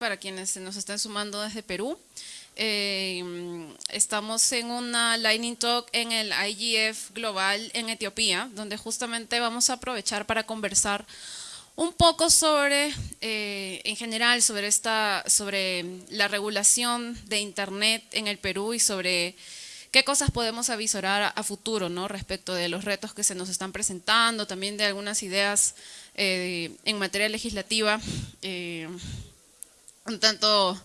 para quienes se nos están sumando desde Perú. Eh, estamos en una Lightning Talk en el IGF Global en Etiopía, donde justamente vamos a aprovechar para conversar un poco sobre, eh, en general, sobre, esta, sobre la regulación de Internet en el Perú y sobre qué cosas podemos avisorar a, futuro ¿no? respecto de los retos que se nos están presentando, también de algunas ideas eh, en materia legislativa un tanto,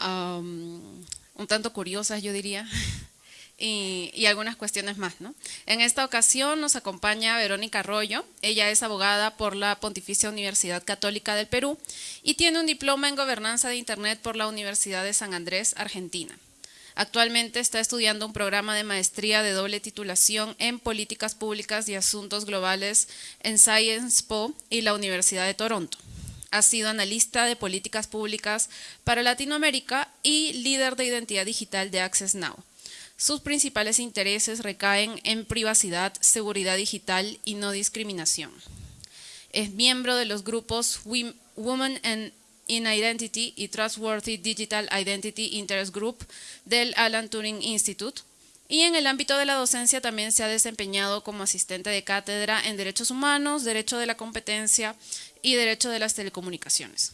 un tanto curiosas, yo diría, y, algunas cuestiones más. ¿no? En esta ocasión nos acompaña Verónica Arroyo, ella es abogada por la Pontificia Universidad Católica del Perú y tiene un diploma en Gobernanza de Internet por la Universidad de San Andrés, Argentina. Actualmente está estudiando un programa de maestría de doble titulación en Políticas Públicas y Asuntos Globales en Science Po y la Universidad de Toronto ha sido analista de políticas públicas para Latinoamérica y líder de identidad digital de Access Now. Sus principales intereses recaen en privacidad, seguridad digital y no discriminación. Es miembro de los grupos Women in Identity y Trustworthy Digital Identity Interest Group del Alan Turing Institute, y en el ámbito de la docencia también se ha desempeñado como asistente de cátedra en Derechos Humanos, Derecho de la Competencia y Derecho de las Telecomunicaciones.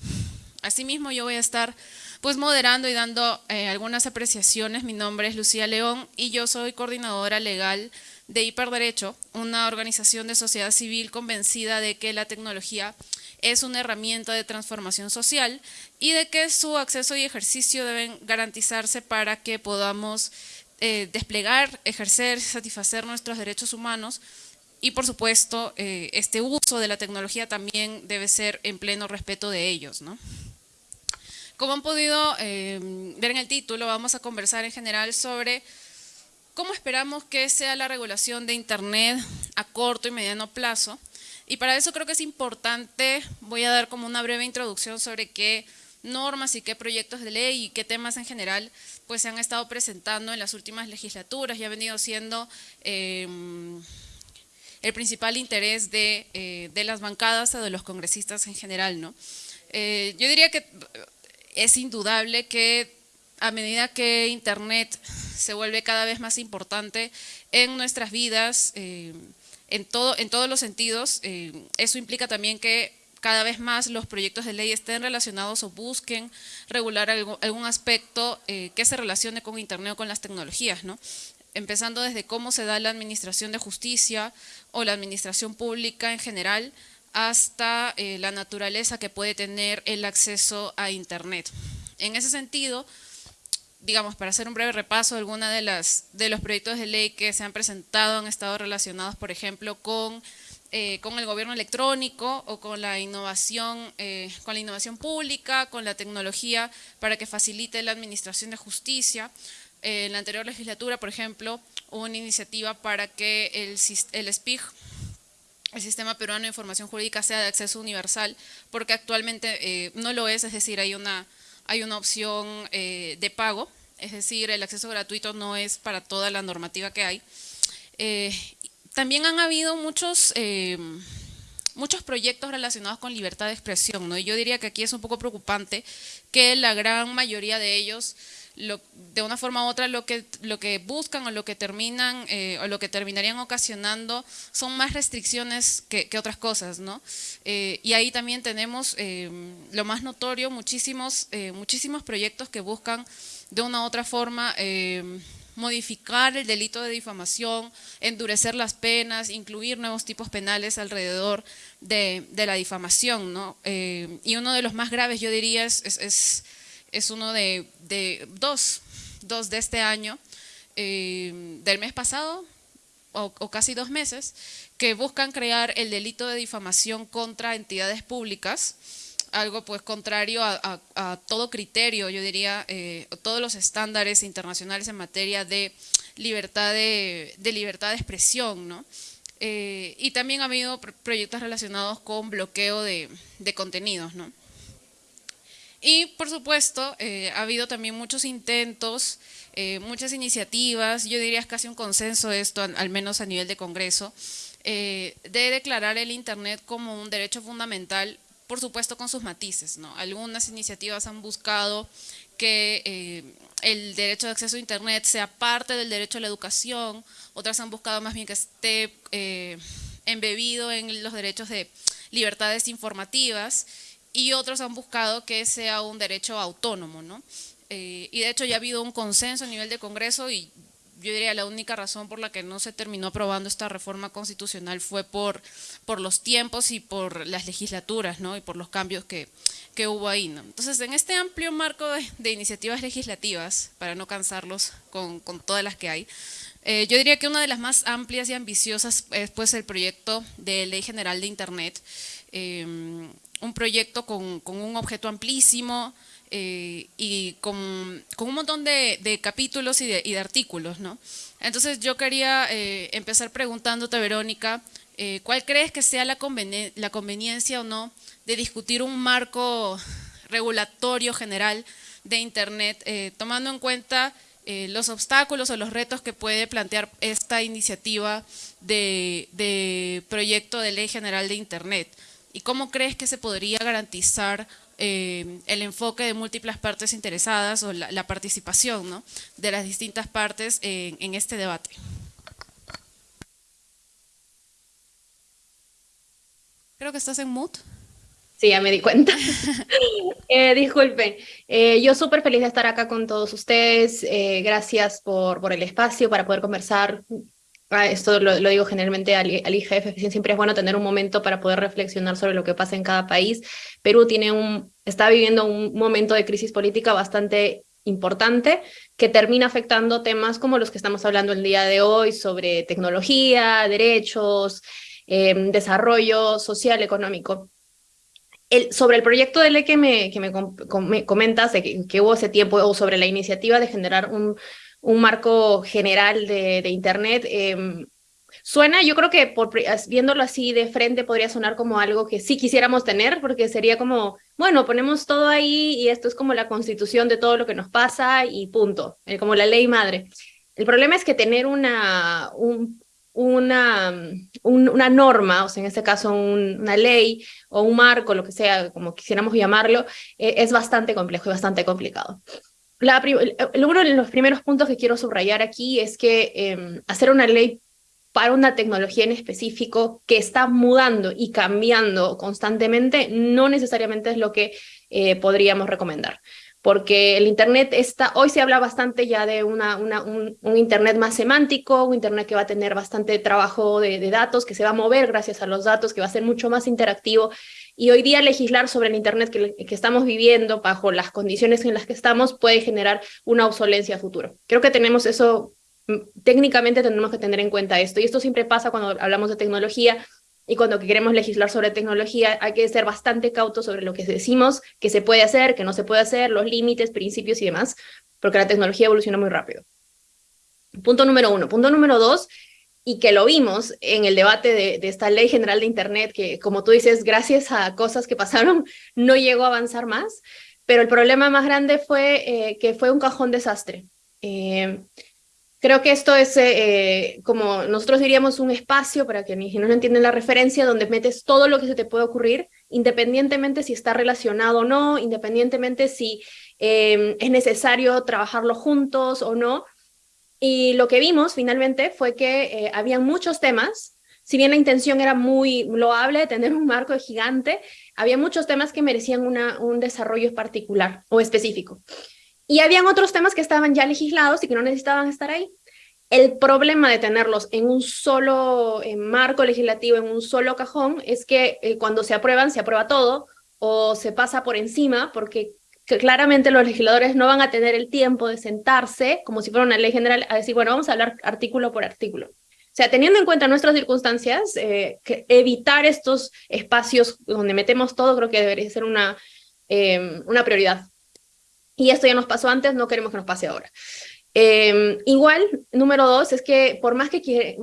Asimismo, yo voy a estar pues moderando y dando eh, algunas apreciaciones. Mi nombre es Lucía León y yo soy coordinadora legal de Hiperderecho, una organización de sociedad civil convencida de que la tecnología es una herramienta de transformación social y de que su acceso y ejercicio deben garantizarse para que podamos eh, desplegar, ejercer, satisfacer nuestros derechos humanos y por supuesto, eh, este uso de la tecnología también debe ser en pleno respeto de ellos. ¿no? Como han podido eh, ver en el título, vamos a conversar en general sobre cómo esperamos que sea la regulación de Internet a corto y mediano plazo. Y para eso creo que es importante, voy a dar como una breve introducción sobre qué normas y qué proyectos de ley y qué temas en general pues se han estado presentando en las últimas legislaturas y ha venido siendo... Eh, el principal interés eh, de, las bancadas o de los congresistas en general. ¿no? Eh, yo diría que es indudable que a medida que Internet se vuelve cada vez más importante en nuestras vidas, eh, en, todo, en todos los sentidos, eso implica también que cada vez más los proyectos de ley estén relacionados o busquen regular algún aspecto que se relacione con Internet o con las tecnologías. ¿no? Empezando desde cómo se da la administración de justicia o la administración pública en general, hasta eh, la naturaleza que puede tener el acceso a Internet. En ese sentido, digamos, para hacer un breve repaso, algunos de, las, de los proyectos de ley que se han presentado han estado relacionados, por ejemplo, con, eh, con el gobierno electrónico o con la, innovación, eh, con la innovación pública, con la tecnología para que facilite la administración de justicia, en la anterior legislatura, por ejemplo, hubo una iniciativa para que el, el SPIG, el Sistema Peruano de Información Jurídica, sea de acceso universal, porque actualmente eh, no lo es, es decir, hay una, hay una opción eh, de pago, es decir, el acceso gratuito no es para toda la normativa que hay. Eh, también han habido muchos, muchos proyectos relacionados con libertad de expresión, ¿no? y yo diría que aquí es un poco preocupante que la gran mayoría de ellos de una forma u otra lo que, lo que buscan o lo que terminan eh, o lo que terminarían ocasionando son más restricciones que, otras cosas, ¿no? Eh, y ahí también tenemos eh, lo más notorio, muchísimos, muchísimos proyectos que buscan de una u otra forma modificar el delito de difamación, endurecer las penas, incluir nuevos tipos penales alrededor de, la difamación, ¿no? y uno de los más graves, yo diría, es uno de, dos, dos de este año, eh, del mes pasado, o, casi dos meses, que buscan crear el delito de difamación contra entidades públicas, algo pues contrario a, todo criterio, yo diría, eh, todos los estándares internacionales en materia de libertad de, libertad de expresión, ¿no? Eh, y también ha habido proyectos relacionados con bloqueo de, de contenidos, ¿no? Y por supuesto, eh, ha habido también muchos intentos, eh, muchas iniciativas, yo diría es casi un consenso esto, al menos a nivel de Congreso, eh, de declarar el Internet como un derecho fundamental por supuesto con sus matices. ¿no? Algunas iniciativas han buscado que eh, el derecho de acceso a Internet sea parte del derecho a la educación, otras han buscado más bien que esté eh, embebido en los derechos de libertades informativas y otros han buscado que sea un derecho autónomo. ¿no? Eh, y de hecho ya ha habido un consenso a nivel de Congreso y yo diría la única razón por la que no se terminó aprobando esta reforma constitucional fue por, por los tiempos y por las legislaturas, ¿no? Y por los cambios que, que hubo ahí, ¿no? Entonces, en este amplio marco de, iniciativas legislativas, para no cansarlos con, con todas las que hay, eh, yo diría que una de las más amplias y ambiciosas es pues el proyecto de Ley General de Internet, eh, un proyecto con, con un objeto amplísimo, eh, y con, un montón de, capítulos y de, artículos. ¿no? Entonces yo quería eh, empezar preguntándote, Verónica, eh, ¿cuál crees que sea la, la conveniencia o no de discutir un marco regulatorio general de Internet, tomando en cuenta los obstáculos o los retos que puede plantear esta iniciativa de, de proyecto de ley general de Internet? ¿Y cómo crees que se podría garantizar eh, el enfoque de múltiples partes interesadas o la, participación ¿no? de las distintas partes en, este debate. Creo que estás en mood. Sí, ya me di cuenta. eh, disculpen, eh, yo súper feliz de estar acá con todos ustedes. Eh, gracias por, por el espacio para poder conversar esto lo, digo generalmente al, IGF, siempre es bueno tener un momento para poder reflexionar sobre lo que pasa en cada país. Perú tiene un, está viviendo un momento de crisis política bastante importante que termina afectando temas como los que estamos hablando el día de hoy sobre tecnología, derechos, em, desarrollo social, económico. El, sobre el proyecto de ley que me, que me, comentas, de que, que, hubo ese tiempo, o sobre la iniciativa de generar un, un marco general de, Internet. Em, suena, yo creo que por, viéndolo así de frente podría sonar como algo que sí quisiéramos tener, porque sería como, bueno, ponemos todo ahí y esto es como la constitución de todo lo que nos pasa y punto, eh, como la ley madre. El problema es que tener una, una, una norma, o sea, en este caso una ley o un marco, lo que sea, como quisiéramos llamarlo, eh, es bastante complejo y bastante complicado uno de los primeros puntos que quiero subrayar aquí es que em, hacer una ley para una tecnología en específico que está mudando y cambiando constantemente no necesariamente es lo que eh, podríamos recomendar porque el Internet está, hoy se habla bastante ya de una, una un, Internet más semántico, un Internet que va a tener bastante trabajo de, datos, que se va a mover gracias a los datos, que va a ser mucho más interactivo. Y hoy día legislar sobre el Internet que, estamos viviendo bajo las condiciones en las que estamos puede generar una obsolencia a futuro. Creo que tenemos eso, mm, técnicamente tenemos que tener en cuenta esto. Y esto siempre pasa cuando hablamos de tecnología, y cuando queremos legislar sobre tecnología hay que ser bastante cautos sobre lo que decimos, que se puede hacer, que no se puede hacer, los límites, principios y demás, porque la tecnología evoluciona muy rápido. Punto número uno. Punto número dos, y que lo vimos en el debate de, esta ley general de Internet, que como tú dices, gracias a cosas que pasaron, no llegó a avanzar más, pero el problema más grande fue eh, que fue un cajón desastre. Eh, Creo que esto es, eh, como nosotros diríamos, un espacio, para que si no entienden la referencia, donde metes todo lo que se te puede ocurrir, independientemente si está relacionado o no, independientemente si es necesario trabajarlo juntos o no. Y lo que vimos finalmente fue que eh, había muchos temas, si bien la intención era muy loable, tener un marco gigante, había muchos temas que merecían un desarrollo particular o específico. Y habían otros temas que estaban ya legislados y que no necesitaban estar ahí. El problema de tenerlos en un solo marco legislativo, en un solo cajón, es que eh, cuando se aprueban, se aprueba todo o se pasa por encima, porque claramente los legisladores no van a tener el tiempo de sentarse, como si fuera una ley general, a decir, bueno, vamos a hablar artículo por artículo. O sea, teniendo en cuenta nuestras circunstancias, eh, que evitar estos espacios donde metemos todo creo que debería ser una, eh, una prioridad. Y esto ya nos pasó antes, no queremos que nos pase ahora. Em, igual, número dos, es que por más que,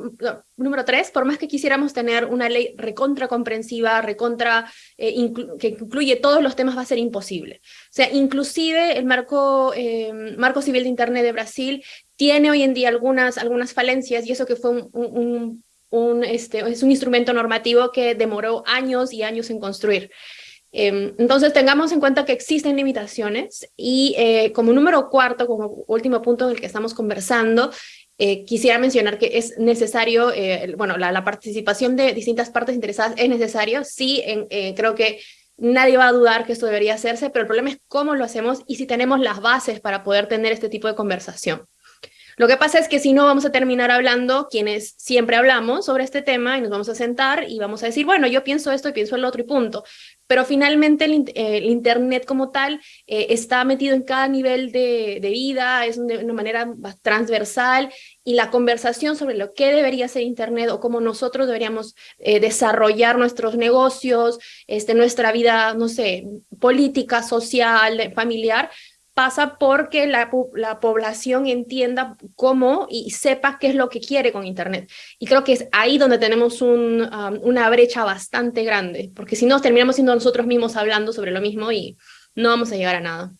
número tres, por más que quisiéramos tener una ley recontra comprensiva, recontra, eh, que incluye todos los temas, va a ser imposible. O sea, inclusive el marco, em, marco civil de Internet de Brasil tiene hoy en día algunas, algunas falencias, y eso que fue un, un, un este, es un instrumento normativo que demoró años y años en construir. Em, entonces tengamos en cuenta que existen limitaciones y eh, como número cuarto, como último punto en el que estamos conversando, eh, quisiera mencionar que es necesario, eh, bueno, la, participación de distintas partes interesadas es necesario, sí, creo que nadie va a dudar que esto debería hacerse, pero el problema es cómo lo hacemos y si tenemos las bases para poder tener este tipo de conversación. Lo que pasa es que si no vamos a terminar hablando quienes siempre hablamos sobre este tema y nos vamos a sentar y vamos a decir, bueno, yo pienso esto y pienso el otro y punto. Pero finalmente el, eh, Internet como tal eh, está metido en cada nivel de, vida, es de una manera transversal y la conversación sobre lo que debería ser Internet o cómo nosotros deberíamos eh, desarrollar nuestros negocios, este, nuestra vida, no sé, política, social, familiar, pasa porque la, la, población entienda cómo y sepa qué es lo que quiere con Internet. Y creo que es ahí donde tenemos un, um, una brecha bastante grande, porque si no, terminamos siendo nosotros mismos hablando sobre lo mismo y no vamos a llegar a nada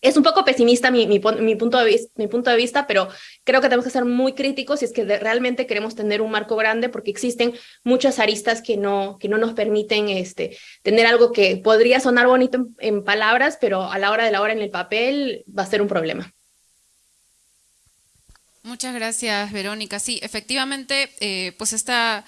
es un poco pesimista mi, punto de vista, mi punto de vista, pero creo que tenemos que ser muy críticos si es que realmente queremos tener un marco grande, porque existen muchas aristas que no, que no nos permiten este, tener algo que podría sonar bonito en, palabras, pero a la hora de la hora en el papel va a ser un problema. Muchas gracias, Verónica. Sí, efectivamente, eh, pues esta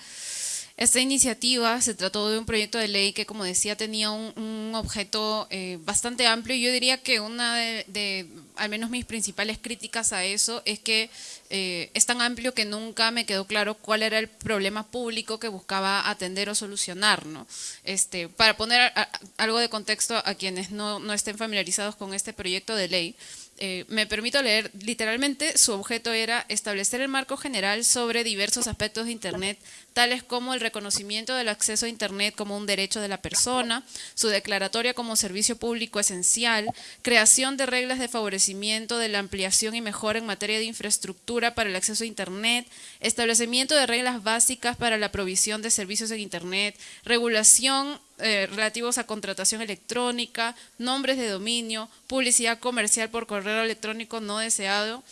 esta iniciativa se trató de un proyecto de ley que, como decía, tenía un, objeto eh, bastante amplio yo diría que una de, al menos mis principales críticas a eso, es que eh, es tan amplio que nunca me quedó claro cuál era el problema público que buscaba atender o solucionar. ¿no? Este, para poner algo de contexto a quienes no, no estén familiarizados con este proyecto de ley, eh, me permito leer, literalmente su objeto era establecer el marco general sobre diversos aspectos de Internet, tales como el reconocimiento del acceso a Internet como un derecho de la persona, su declaratoria como servicio público esencial, creación de reglas de favorecimiento de la ampliación y mejora en materia de infraestructura para el acceso a Internet, establecimiento de reglas básicas para la provisión de servicios en Internet, regulación eh, relativos a contratación electrónica, nombres de dominio, publicidad comercial por correo electrónico no deseado,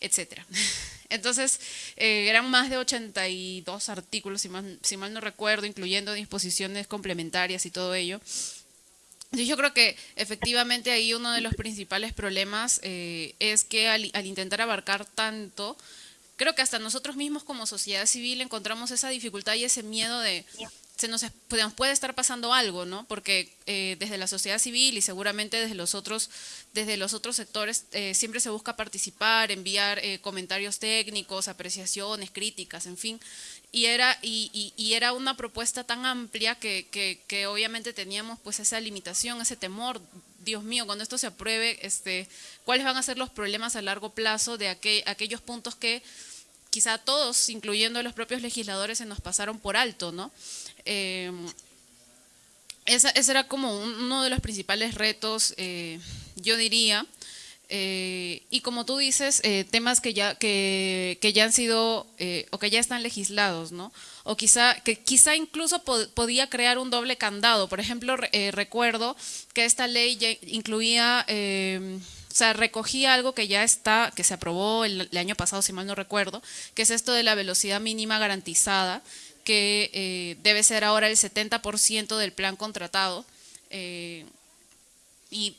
etcétera. Entonces, eh, eran más de 82 artículos, si mal, si mal no recuerdo, incluyendo disposiciones complementarias y todo ello. Yo creo que efectivamente ahí uno de los principales problemas eh, es que al, al, intentar abarcar tanto, creo que hasta nosotros mismos como sociedad civil encontramos esa dificultad y ese miedo de, se nos, puede estar pasando algo, ¿no? Porque eh, desde la sociedad civil y seguramente desde los otros, desde los otros sectores eh, siempre se busca participar, enviar eh, comentarios técnicos, apreciaciones, críticas, en fin. Y era, y, era una propuesta tan amplia que, que, obviamente teníamos pues esa limitación, ese temor. Dios mío, cuando esto se apruebe, este, ¿cuáles van a ser los problemas a largo plazo de aquellos puntos que quizá todos, incluyendo los propios legisladores, se nos pasaron por alto, ¿no? Eh, ese era como uno de los principales retos, eh, yo diría. Eh, y como tú dices, temas que ya, que, ya han sido o que ya están legislados, ¿no? O quizá, que quizá incluso podía crear un doble candado. Por ejemplo, recuerdo que esta ley ya incluía, o sea, recogía algo que ya está, que se aprobó el año pasado, si mal no recuerdo, que es esto de la velocidad mínima garantizada, que eh, debe ser ahora el 70% del plan contratado. Eh, y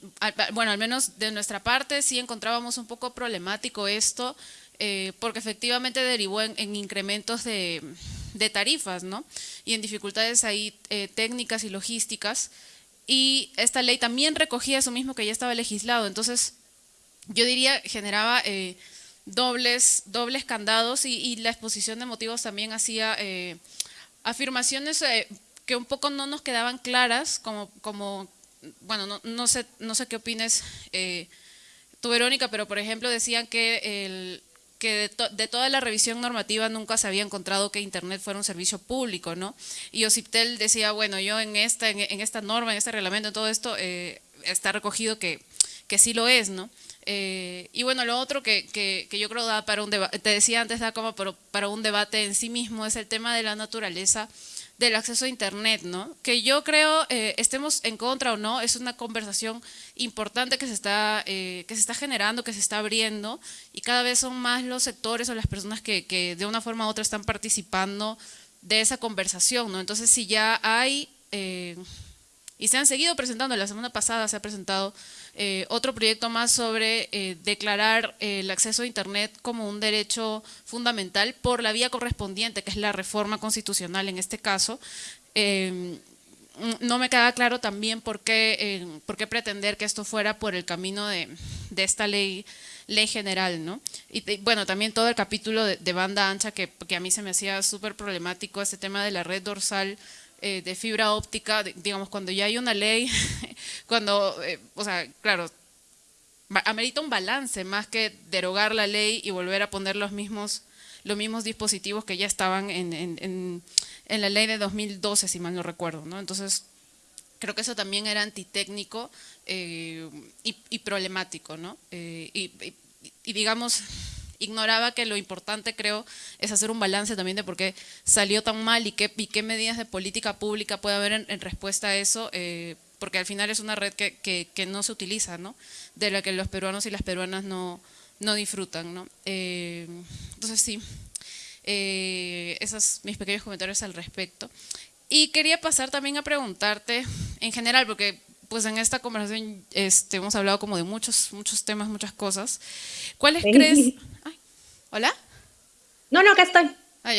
bueno, al menos de nuestra parte sí encontrábamos un poco problemático esto, eh, porque efectivamente derivó en, incrementos de, tarifas, ¿no? Y en dificultades ahí técnicas y logísticas. Y esta ley también recogía eso mismo que ya estaba legislado. Entonces, yo diría, generaba dobles, dobles candados y, la exposición de motivos también hacía eh, afirmaciones eh, que un poco no nos quedaban claras, como, bueno, no, no sé, no sé qué opines eh, tú, Verónica, pero por ejemplo decían que, el, que de, toda la revisión normativa nunca se había encontrado que Internet fuera un servicio público, ¿no? Y Ociptel decía, bueno, yo en esta, en, esta norma, en este reglamento, en todo esto, está recogido que, que sí lo es, ¿no? Eh, y bueno, lo otro que, que, yo creo da para un debate, te decía antes, da como para, un debate en sí mismo, es el tema de la naturaleza del acceso a Internet, ¿no? Que yo creo, eh, estemos en contra o no, es una conversación importante que se, está, eh, que se está generando, que se está abriendo, y cada vez son más los sectores o las personas que, que de una forma u otra están participando de esa conversación, ¿no? Entonces, si ya hay y se han seguido presentando. La semana pasada se ha presentado eh, otro proyecto más sobre eh, declarar el acceso a Internet como un derecho fundamental por la vía correspondiente, que es la reforma constitucional en este caso. Eh, no me queda claro también por qué, por qué pretender que esto fuera por el camino de, esta ley ley general, ¿no? Y bueno, también todo el capítulo de, banda ancha que, que, a mí se me hacía súper problemático, este tema de la red dorsal eh, de fibra óptica, digamos, cuando ya hay una ley, cuando, eh, o sea, claro, amerita un balance más que derogar la ley y volver a poner los mismos, los mismos dispositivos que ya estaban en, en, en, la ley de 2012, si mal no recuerdo, ¿no? Entonces, creo que eso también era antitécnico eh, y, problemático, ¿no? y, y digamos, ignoraba que lo importante, creo, es hacer un balance también de por qué salió tan mal y qué, medidas de política pública puede haber en, respuesta a eso, eh, porque al final es una red que, no se utiliza, ¿no? de la que los peruanos y las peruanas no, no disfrutan. ¿no? Eh, entonces sí, eh, esos mis pequeños comentarios al respecto. Y quería pasar también a preguntarte, en general, porque pues en esta conversación este, hemos hablado como de muchos, muchos temas, muchas cosas. ¿Cuáles crees? ¿Hola? No, no, acá estoy. Ah,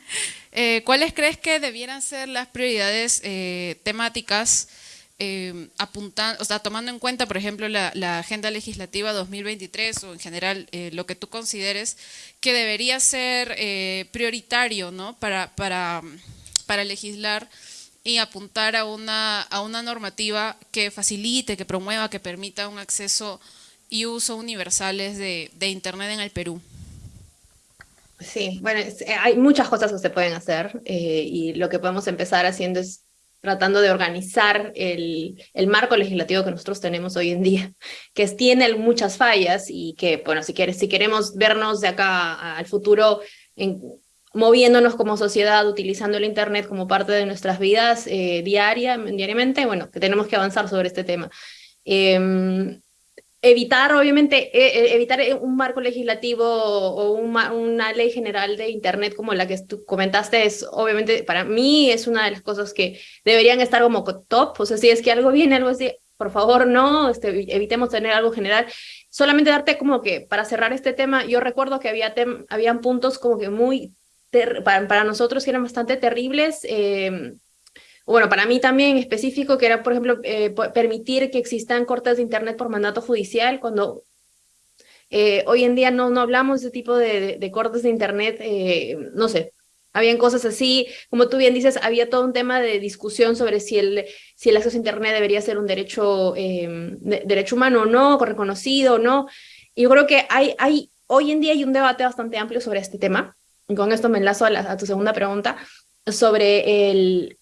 eh, ¿Cuáles crees que debieran ser las prioridades eh, temáticas eh, apuntando, o sea, tomando en cuenta, por ejemplo, la, agenda legislativa 2023 o en general lo que tú consideres que debería ser prioritario ¿no? para, para, para legislar y apuntar a una, a una normativa que facilite, que promueva, que permita un acceso y uso universales de, de Internet en el Perú. Sí, bueno, eh, hay muchas cosas que se pueden hacer eh, y lo que podemos empezar haciendo es tratando de organizar el, el, marco legislativo que nosotros tenemos hoy en día, que tiene muchas fallas y que, bueno, si, quieres, si queremos vernos de acá al futuro en, moviéndonos como sociedad, utilizando el Internet como parte de nuestras vidas eh, diaria, diariamente, bueno, que tenemos que avanzar sobre este tema. Em, evitar, obviamente, e, e, evitar un marco legislativo o una ley general de Internet como la que tú comentaste es, obviamente, para mí es una de las cosas que deberían estar como top, o sea, si es que algo viene, algo así, por favor, no, este, evitemos tener algo general. Solamente darte como que, para cerrar este tema, yo recuerdo que había habían puntos como que muy para, nosotros que eran bastante terribles, eh, bueno, para mí también específico, que era, por ejemplo, eh, permitir que existan cortes de Internet por mandato judicial, cuando eh, hoy en día no, no hablamos de ese tipo de, cortes de Internet, no sé, habían cosas así, como tú bien dices, había todo un tema de discusión sobre si el, si el acceso a Internet debería ser un derecho, derecho humano o no, reconocido o no. Y yo creo que hay, hay, hoy en día hay un debate bastante amplio sobre este tema con esto me enlazo a, tu segunda pregunta, sobre el,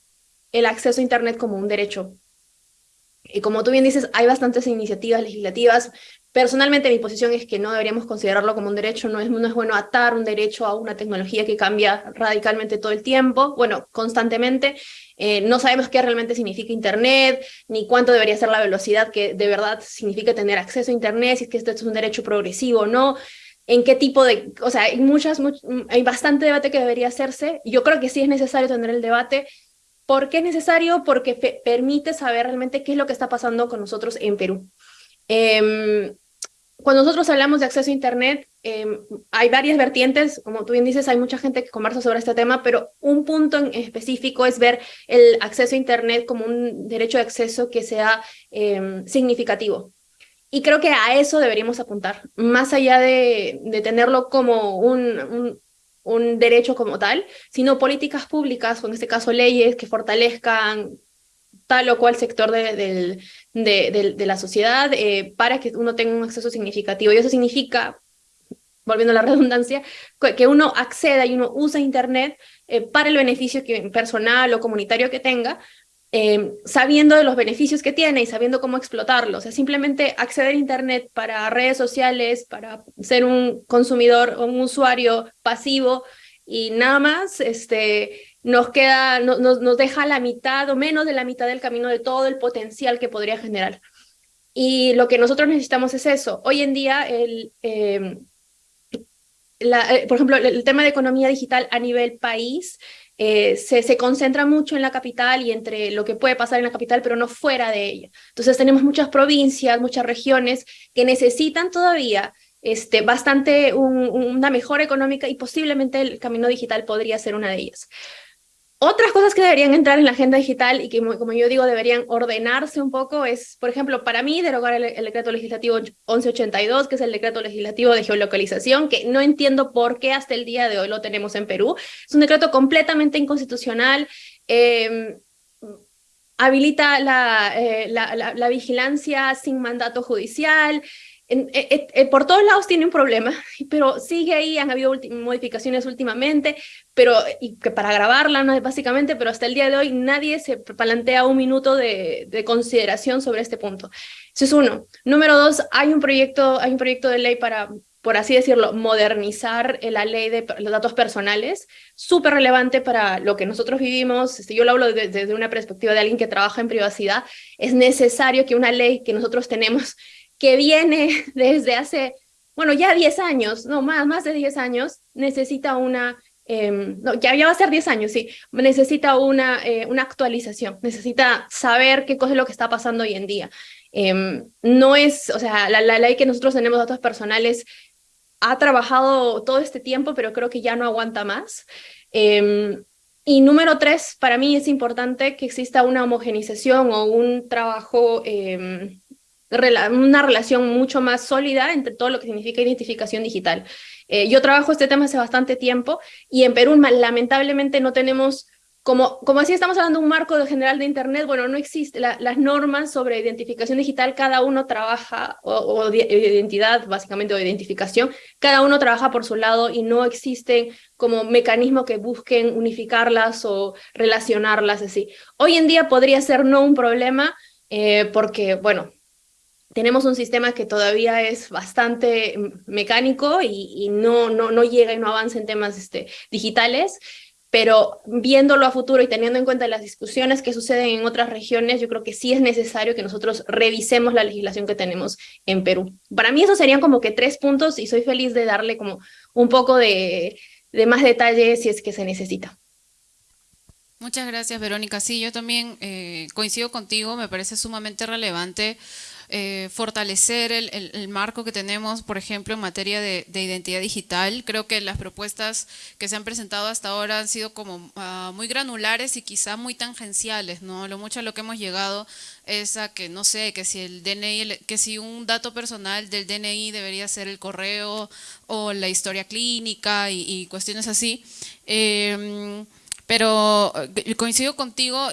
el acceso a Internet como un derecho. Y como tú bien dices, hay bastantes iniciativas legislativas. Personalmente mi posición es que no deberíamos considerarlo como un derecho, no es, no es bueno atar un derecho a una tecnología que cambia radicalmente todo el tiempo, bueno, constantemente. Eh, no sabemos qué realmente significa Internet, ni cuánto debería ser la velocidad que de verdad significa tener acceso a Internet, si es que esto es un derecho progresivo o no en qué tipo de, o sea, hay muchas, hay bastante debate que debería hacerse. Yo creo que sí es necesario tener el debate. ¿Por qué es necesario? Porque permite saber realmente qué es lo que está pasando con nosotros en Perú. Em, cuando nosotros hablamos de acceso a Internet, em, hay varias vertientes, como tú bien dices, hay mucha gente que conversa sobre este tema, pero un punto en específico es ver el acceso a Internet como un derecho de acceso que sea em, significativo. Y creo que a eso deberíamos apuntar, más allá de, de tenerlo como un, un, derecho como tal, sino políticas públicas, o en este caso leyes que fortalezcan tal o cual sector de, de, de la sociedad eh, para que uno tenga un acceso significativo. Y eso significa, volviendo a la redundancia, que uno acceda y uno usa Internet eh, para el beneficio que, personal o comunitario que tenga, Em, sabiendo de los beneficios que tiene y sabiendo cómo explotarlos. O sea, simplemente acceder a Internet para redes sociales, para ser un consumidor o un usuario pasivo y nada más, este, nos queda, nos, nos deja la mitad o menos de la mitad del camino de todo el potencial que podría generar. Y lo que nosotros necesitamos es eso. Hoy en día, el, em, eh, por ejemplo, el tema de economía digital a nivel país eh, se, concentra mucho en la capital y entre lo que puede pasar en la capital, pero no fuera de ella. Entonces tenemos muchas provincias, muchas regiones que necesitan todavía este, bastante una mejora económica y posiblemente el camino digital podría ser una de ellas. Otras cosas que deberían entrar en la agenda digital y que, como yo digo, deberían ordenarse un poco es, por ejemplo, para mí, derogar el, decreto legislativo 1182, que es el decreto legislativo de geolocalización, que no entiendo por qué hasta el día de hoy lo tenemos en Perú. Es un decreto completamente inconstitucional, eh, habilita eh, la, la, vigilancia sin mandato judicial, eh, eh, eh, por todos lados tiene un problema, pero sigue ahí, han habido modificaciones últimamente, pero y que para grabarla, ¿no? básicamente, pero hasta el día de hoy nadie se plantea un minuto de, de, consideración sobre este punto. Eso es uno. Número dos, hay un proyecto, hay un proyecto de ley para, por así decirlo, modernizar la ley de los datos personales, súper relevante para lo que nosotros vivimos, este, yo lo hablo desde una perspectiva de alguien que trabaja en privacidad, es necesario que una ley que nosotros tenemos que viene desde hace, bueno, ya 10 años, no, más, más de 10 años, necesita una, eh, no, ya, ya va a ser 10 años, sí, necesita una, eh, una actualización, necesita saber qué cosa es lo que está pasando hoy en día. Eh, no es, o sea, la, ley que nosotros tenemos datos personales ha trabajado todo este tiempo, pero creo que ya no aguanta más. Eh, y número tres, para mí es importante que exista una homogenización o un trabajo una relación mucho más sólida entre todo lo que significa identificación digital. Eh, yo trabajo este tema hace bastante tiempo y en Perú lamentablemente no tenemos, como, como así estamos hablando un marco general de Internet, bueno, no existe, las normas sobre identificación digital, cada uno trabaja, o, o identidad básicamente, o identificación, cada uno trabaja por su lado y no existen como mecanismos que busquen unificarlas o relacionarlas así. Hoy en día podría ser no un problema, eh, porque, bueno, tenemos un sistema que todavía es bastante mecánico y, y no, no, no llega y no avanza en temas este, digitales, pero viéndolo a futuro y teniendo en cuenta las discusiones que suceden en otras regiones, yo creo que sí es necesario que nosotros revisemos la legislación que tenemos en Perú. Para mí esos serían como que tres puntos y soy feliz de darle como un poco de, de más detalle si es que se necesita. Muchas gracias, Verónica. Sí, yo también eh, coincido contigo, me parece sumamente relevante eh, fortalecer el, el, marco que tenemos, por ejemplo, en materia de, de, identidad digital. Creo que las propuestas que se han presentado hasta ahora han sido como uh, muy granulares y quizá muy tangenciales, ¿no? Lo mucho a lo que hemos llegado es a que, no sé, que si el DNI, que si un dato personal del DNI debería ser el correo o la historia clínica y, y cuestiones así. Eh, pero eh, coincido contigo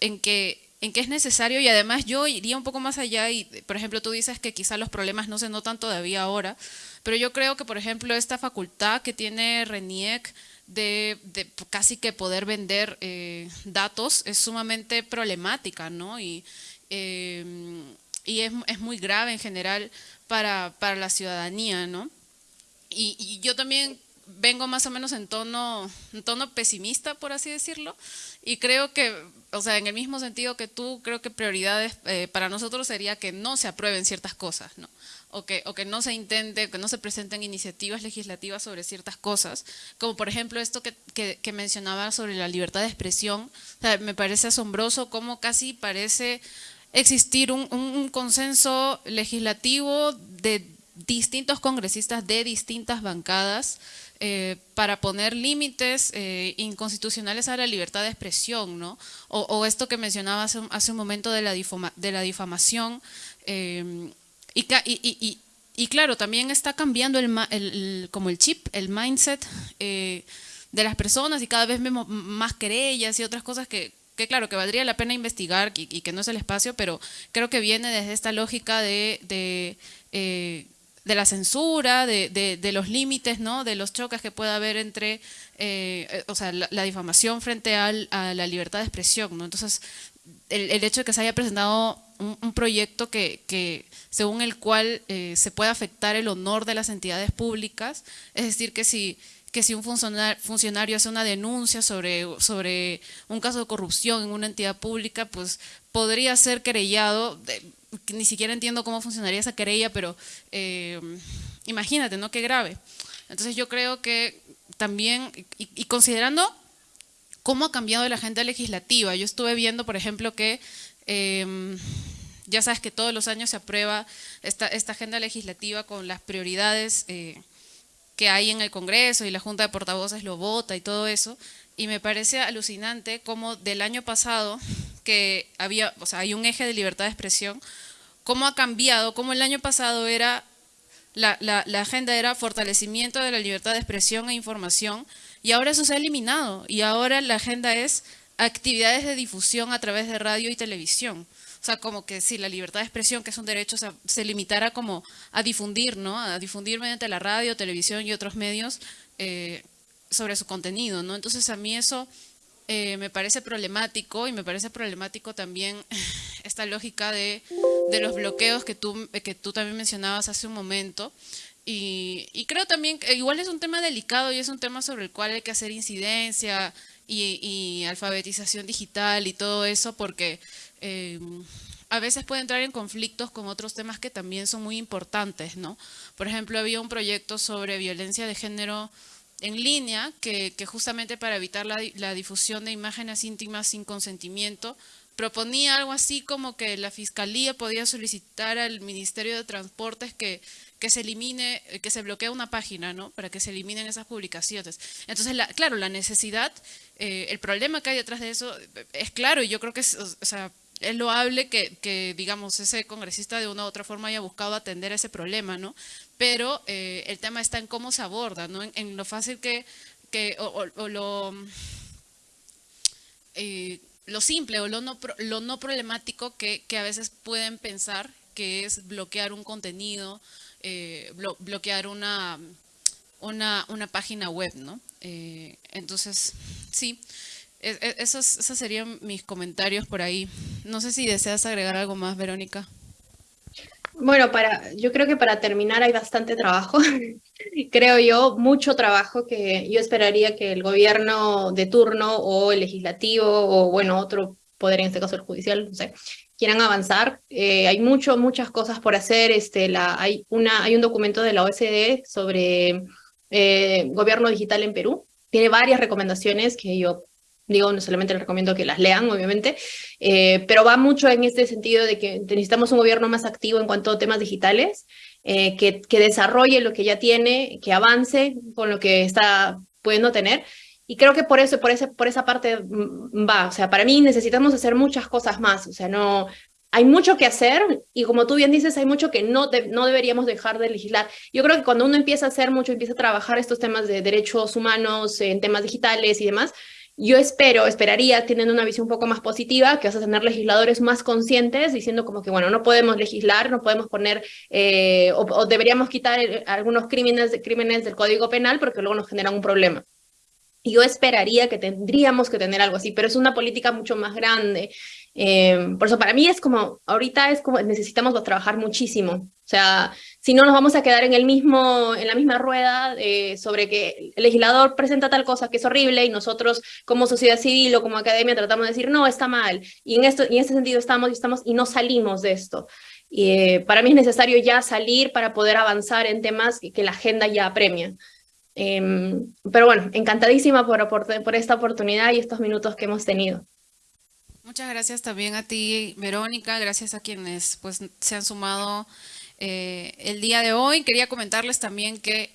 en que en qué es necesario y además yo iría un poco más allá y, por ejemplo, tú dices que quizás los problemas no se notan todavía ahora, pero yo creo que, por ejemplo, esta facultad que tiene RENIEC de, de casi que poder vender eh, datos es sumamente problemática, ¿no? Y, eh, y es, es, muy grave en general para, para la ciudadanía, ¿no? Y, y yo también vengo más o menos en tono, en tono pesimista, por así decirlo, y creo que, o sea, en el mismo sentido que tú, creo que prioridades eh, para nosotros sería que no se aprueben ciertas cosas, ¿no? O que, o que no se intente, que no se presenten iniciativas legislativas sobre ciertas cosas, como por ejemplo esto que, que, que mencionaba sobre la libertad de expresión, o sea, me parece asombroso cómo casi parece existir un, un consenso legislativo de distintos congresistas de distintas bancadas eh, para poner límites eh, inconstitucionales a la libertad de expresión, ¿no? O, esto que mencionaba hace, un momento de la, difama, de la difamación. Eh, y, claro, también está cambiando el, el, como el chip, el mindset eh, de las personas y cada vez vemos más querellas y otras cosas que, claro, que valdría la pena investigar y, que no es el espacio, pero creo que viene desde esta lógica de, de la censura, de, de, de los límites, ¿no? de los choques que pueda haber entre, eh, o sea, la, la, difamación frente al, a la libertad de expresión. ¿no? Entonces, el, el, hecho de que se haya presentado un, proyecto que, según el cual eh, se puede afectar el honor de las entidades públicas, es decir, que si que si un funcionario, funcionario hace una denuncia sobre, sobre un caso de corrupción en una entidad pública, pues podría ser querellado, ni siquiera entiendo cómo funcionaría esa querella, pero eh, imagínate, ¿no? Qué grave. Entonces yo creo que también, y, considerando cómo ha cambiado la agenda legislativa. Yo estuve viendo, por ejemplo, que em, ya sabes que todos los años se aprueba esta, agenda legislativa con las prioridades eh, que hay en el Congreso y la Junta de Portavoces lo vota y todo eso. Y me parece alucinante cómo del año pasado, que había, o sea, hay un eje de libertad de expresión, cómo ha cambiado, cómo el año pasado era, la agenda era fortalecimiento de la libertad de expresión e información, y ahora eso se ha eliminado, y ahora la agenda es actividades de difusión a través de radio y televisión. O sea, como que si la libertad de expresión, que es un derecho, se limitara como a difundir, ¿no? A difundir mediante la radio, televisión y otros medios eh, sobre su contenido, ¿no? Entonces a mí eso eh, me parece problemático y me parece problemático también esta lógica de, de, los bloqueos que tú, que tú también mencionabas hace un momento. Y, y, creo también que igual es un tema delicado y es un tema sobre el cual hay que hacer incidencia y, y alfabetización digital y todo eso porque Em, a veces puede entrar en conflictos con otros temas que también son muy importantes, ¿no? Por ejemplo, había un proyecto sobre violencia de género en línea que, justamente para evitar la, la, difusión de imágenes íntimas sin consentimiento proponía algo así como que la Fiscalía podía solicitar al Ministerio de Transportes que, que se elimine, que se bloquee una página, ¿no? Para que se eliminen esas publicaciones. Entonces, claro, la necesidad, eh, el problema que hay detrás de eso es claro y yo creo que es, o sea, es loable que, que, digamos, ese congresista de una u otra forma haya buscado atender ese problema, ¿no? Pero eh, el tema está en cómo se aborda, ¿no? En, lo fácil que, que o, lo, eh, lo simple o lo no, lo no problemático que, que, a veces pueden pensar que es bloquear un contenido, eh, bloquear una, una, una, página web, ¿no? entonces, sí, esos, esos serían mis comentarios por ahí. No sé si deseas agregar algo más, Verónica. Bueno, para, yo creo que para terminar hay bastante trabajo, creo yo, mucho trabajo que yo esperaría que el gobierno de turno o el legislativo o bueno, otro poder, en este caso el judicial, no sé, quieran avanzar. Eh, hay mucho, muchas cosas por hacer. Este, la, hay, una, hay un documento de la OSD sobre eh, gobierno digital en Perú. Tiene varias recomendaciones que yo Digo, no solamente les recomiendo que las lean, obviamente, eh, pero va mucho en este sentido de que necesitamos un gobierno más activo en cuanto a temas digitales, eh, que, que desarrolle lo que ya tiene, que avance con lo que está pudiendo tener. Y creo que por eso, por, ese, por esa parte mm, va. O sea, para mí necesitamos hacer muchas cosas más. O sea, no, hay mucho que hacer y como tú bien dices, hay mucho que no, no deberíamos dejar de legislar. Yo creo que cuando uno empieza a hacer mucho, empieza a trabajar estos temas de derechos humanos, en temas digitales y demás, yo espero, esperaría, teniendo una visión un poco más positiva, que vas a tener legisladores más conscientes diciendo como que, bueno, no podemos legislar, no podemos poner, eh, o, deberíamos quitar algunos crímenes, crímenes del Código Penal porque luego nos generan un problema. Yo esperaría que tendríamos que tener algo así, pero es una política mucho más grande. Eh, por eso para mí es como, ahorita es como necesitamos trabajar muchísimo. O sea, si no nos vamos a quedar en, el mismo, en la misma rueda eh, sobre que el legislador presenta tal cosa que es horrible y nosotros como sociedad civil o como academia tratamos de decir, no, está mal. Y en, esto, y en este sentido estamos y, estamos y no salimos de esto. Y, eh, para mí es necesario ya salir para poder avanzar en temas que la agenda ya apremia. Em, pero bueno, encantadísima por, por, esta oportunidad y estos minutos que hemos tenido. Muchas gracias también a ti, Verónica, gracias a quienes pues, se han sumado eh, el día de hoy. Quería comentarles también que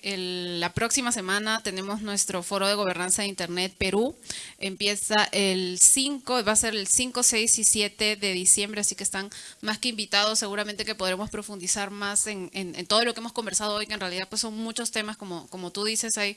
la próxima semana tenemos nuestro foro de gobernanza de Internet Perú. Empieza el 5, va a ser el 5, 6 y 7 de diciembre, así que están más que invitados. Seguramente que podremos profundizar más en, todo lo que hemos conversado hoy, que en realidad pues, son muchos temas, como, como tú dices, hay,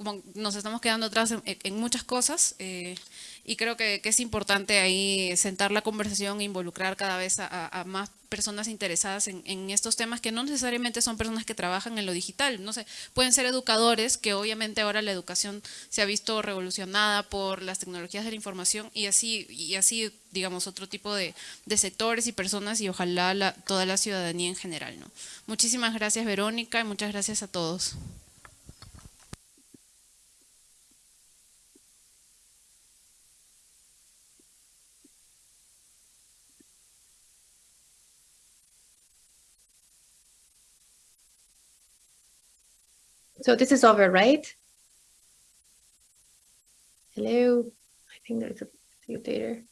como nos estamos quedando atrás en, muchas cosas. Eh, y creo que, es importante ahí sentar la conversación e involucrar cada vez a, más personas interesadas en, estos temas que no necesariamente son personas que trabajan en lo digital, no sé, pueden ser educadores, que obviamente ahora la educación se ha visto revolucionada por las tecnologías de la información y así, y así digamos, otro tipo de, sectores y personas y ojalá toda la ciudadanía en general. Muchísimas gracias Verónica y muchas gracias a todos. So this is over, right? Hello. I think there's a dictator.